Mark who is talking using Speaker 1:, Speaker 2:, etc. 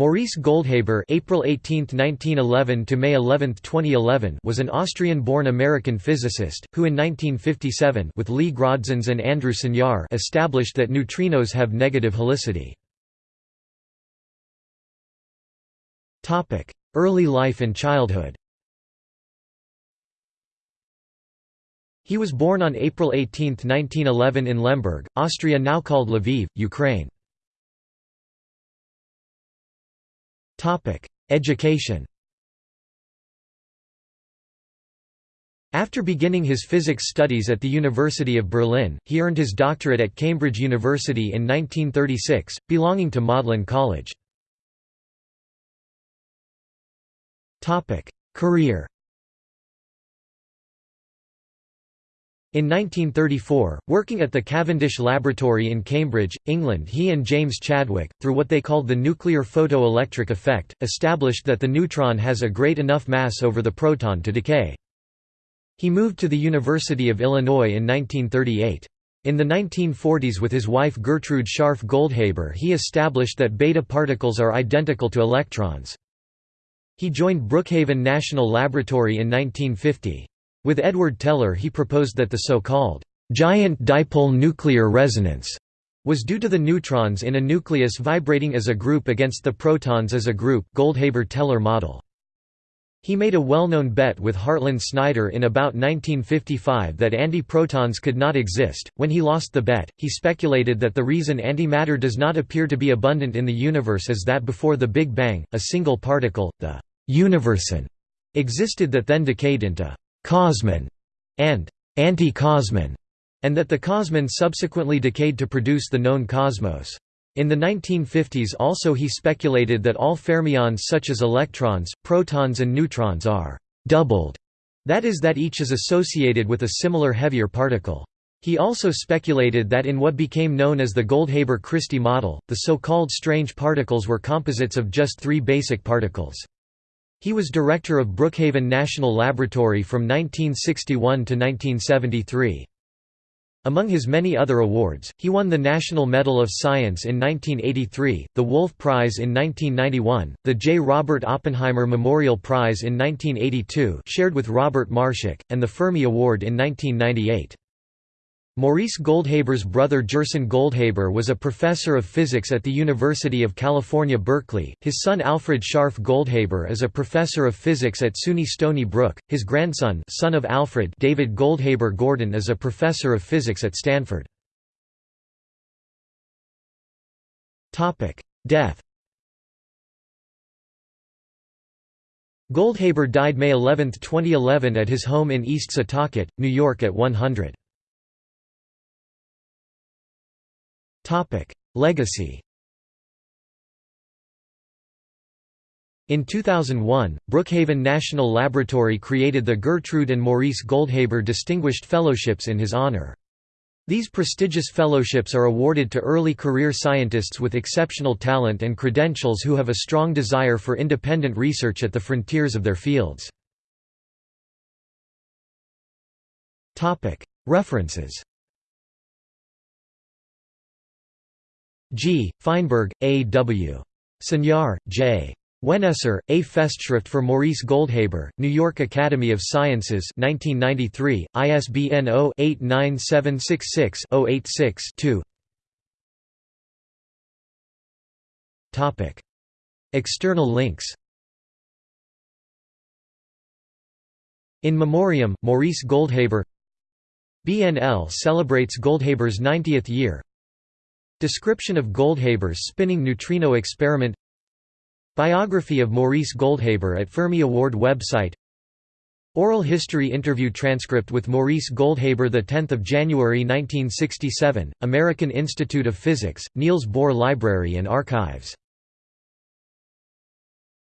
Speaker 1: Maurice Goldhaber April 18, 1911 to May 11, 2011 was an Austrian-born American physicist, who in 1957 with Lee Grodzins and Andrew Sunyar established that neutrinos have negative helicity. Early life and childhood He was born on April 18, 1911 in Lemberg, Austria now called Lviv, Ukraine. Education After beginning his physics studies at the University of Berlin, he earned his doctorate at Cambridge University in 1936, belonging to Magdalen College. Career In 1934, working at the Cavendish Laboratory in Cambridge, England he and James Chadwick, through what they called the nuclear photoelectric effect, established that the neutron has a great enough mass over the proton to decay. He moved to the University of Illinois in 1938. In the 1940s with his wife Gertrude Scharf Goldhaber he established that beta particles are identical to electrons. He joined Brookhaven National Laboratory in 1950. With Edward Teller he proposed that the so-called giant dipole nuclear resonance was due to the neutrons in a nucleus vibrating as a group against the protons as a group Goldhaber-Teller model. He made a well-known bet with Hartland Snyder in about 1955 that antiprotons could not exist. When he lost the bet, he speculated that the reason antimatter does not appear to be abundant in the universe is that before the Big Bang, a single particle, the universon, existed that then decayed into «cosmon» and «anti-cosmon», and that the cosmon subsequently decayed to produce the known cosmos. In the 1950s also he speculated that all fermions such as electrons, protons and neutrons are «doubled», that is that each is associated with a similar heavier particle. He also speculated that in what became known as the Goldhaber-Christy model, the so-called strange particles were composites of just three basic particles. He was director of Brookhaven National Laboratory from 1961 to 1973. Among his many other awards, he won the National Medal of Science in 1983, the Wolf Prize in 1991, the J. Robert Oppenheimer Memorial Prize in 1982 shared with Robert Marshak, and the Fermi Award in 1998. Maurice Goldhaber's brother Gerson Goldhaber was a professor of physics at the University of California Berkeley, his son Alfred Scharf Goldhaber is a professor of physics at SUNY Stony Brook, his grandson son of Alfred David Goldhaber Gordon is a professor of physics at Stanford. Topic: Death Goldhaber died May 11, 2011 at his home in East Setauket, New York at 100. Legacy In 2001, Brookhaven National Laboratory created the Gertrude and Maurice Goldhaber Distinguished Fellowships in his honor. These prestigious fellowships are awarded to early career scientists with exceptional talent and credentials who have a strong desire for independent research at the frontiers of their fields. References G. Feinberg, A. W. Sunyar, J. Weneser, A Festschrift for Maurice Goldhaber, New York Academy of Sciences 1993, ISBN 0-89766-086-2 External links In Memoriam, Maurice Goldhaber BNL celebrates Goldhaber's 90th year Description of Goldhaber's spinning neutrino experiment. Biography of Maurice Goldhaber at Fermi Award website. Oral history interview transcript with Maurice Goldhaber 10 January 1967, American Institute of Physics, Niels Bohr Library and Archives